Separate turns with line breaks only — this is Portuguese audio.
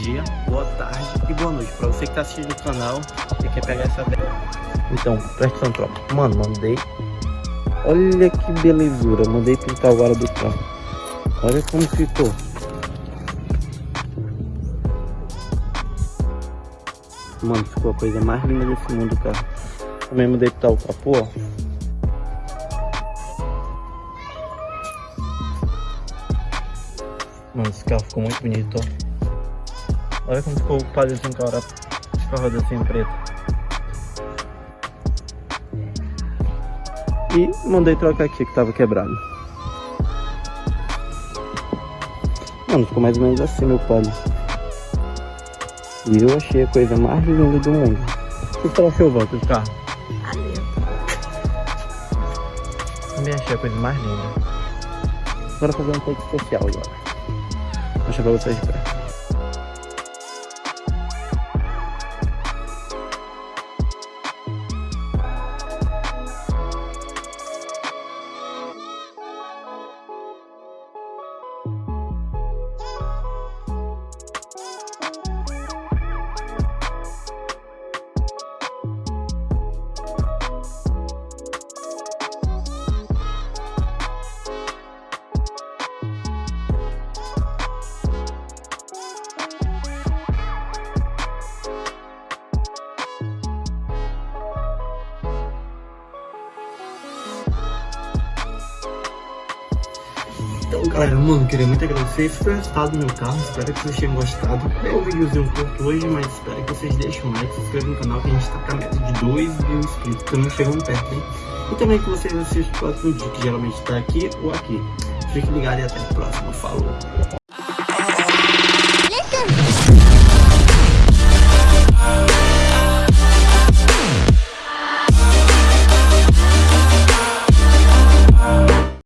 dia, boa tarde e boa noite. Pra você que tá assistindo o canal e quer pegar essa Então, presta atenção, tropa. Mano, mandei. Olha que belezura, mandei pintar o aro do carro. Olha como ficou. Mano, ficou a coisa mais linda desse mundo, cara. Também mandei pintar o capô, ó Mano, esse carro ficou muito bonito, ó. Olha como ficou o com a, com a roda assim preta. E mandei trocar aqui que tava quebrado. Mano, ficou mais ou menos assim meu palho. E eu achei a coisa mais linda do mundo. O que você achou, Walter, do carro? Também achei a coisa mais linda. Bora fazer um take especial agora mostrar pra Então, galera, mano, queria muito agradecer. Esse foi o resultado do meu carro. Espero que vocês tenham gostado. É um videozinho curto hoje, mas espero que vocês deixem um like, se inscrevam no canal, que a gente tá com a meta de 2 mil inscritos. Estamos chegando perto, hein? E também que vocês assistam o próximo vídeo, que geralmente tá aqui ou aqui. Fique ligado e até a próxima. Falou!